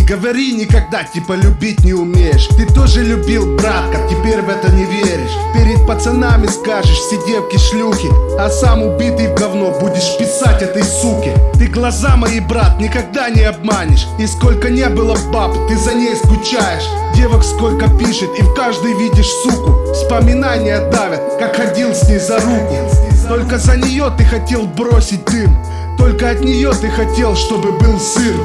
говори никогда, типа любить не умеешь. Ты тоже любил, братка, теперь в это не веришь. Перед пацанами скажешь, все девки шлюхи А сам убитый в говно будешь писать этой суке. Ты глаза мои, брат, никогда не обманешь. И сколько не было баб, ты за ней скучаешь Девок сколько пишет, и в каждой видишь суку. Вспоминания давят, как ходил с ней за руку. Только за нее ты хотел бросить дым. Только от нее ты хотел, чтобы был сыр.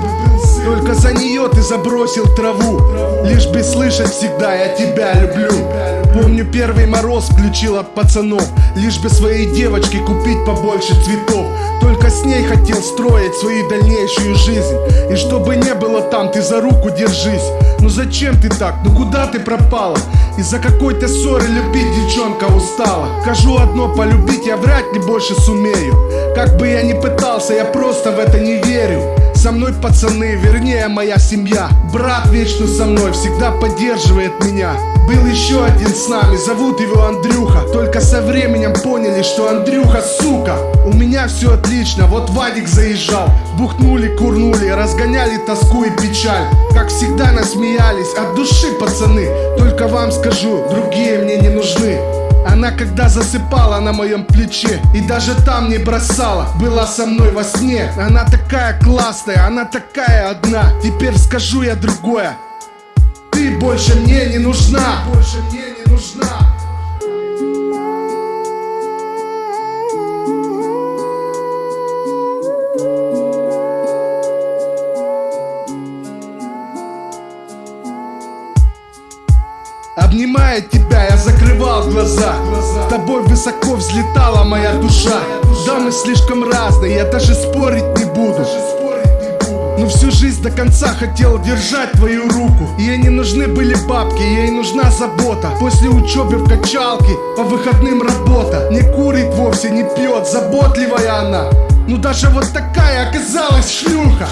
Только за нее ты забросил траву. Лишь бы слышать всегда я тебя люблю Помню первый мороз включил от пацанов. Лишь бы своей девочке купить побольше цветов. Только с ней хотел строить свою дальнейшую жизнь. И чтобы не было там, ты за руку держись. Ну зачем ты так? Ну куда ты пропала? Из-за какой-то ссоры любить девчонка устала. Скажу одно, полюбить я вряд ли больше сумею. Как бы я ни пытался, я просто в это не верю со мной пацаны, вернее моя семья. Брат вечно со мной, всегда поддерживает меня. Был еще один с нами, зовут его Андрюха. Только со временем поняли, что Андрюха сука. У меня все отлично, вот Вадик заезжал. Бухнули, курнули, разгоняли тоску и печаль. Как всегда насмеялись, от души пацаны. Только вам скажу, другие мне не нужны она когда засыпала на моем плече И даже там не бросала Была со мной во сне. Она такая классная, она такая одна. Теперь скажу я другое. Ты больше мне не нужна. Больше мне не нужна Обнимая тебя, я закрывал глаза. С тобой высоко взлетала моя душа. Да, мы слишком разные, я даже спорить не буду. Но всю жизнь до конца хотел держать твою руку. Ей не нужны были бабки, ей нужна забота. После учебы в качалке, по выходным работа. Не курит вовсе, не пьет, заботливая она Ну даже вот такая оказалась шлюха.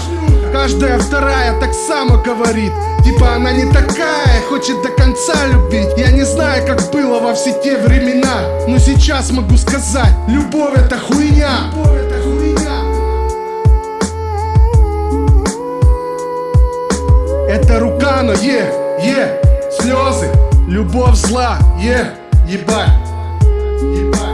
Каждая вторая так само говорит. Типа она не такая, хочет до конца любить. Я не знаю, как было во все те времена Но сейчас могу сказать, любовь это хуйня. Это хуйня Это рука, но е, е, слезы. Любовь зла, е, ебать. Ебать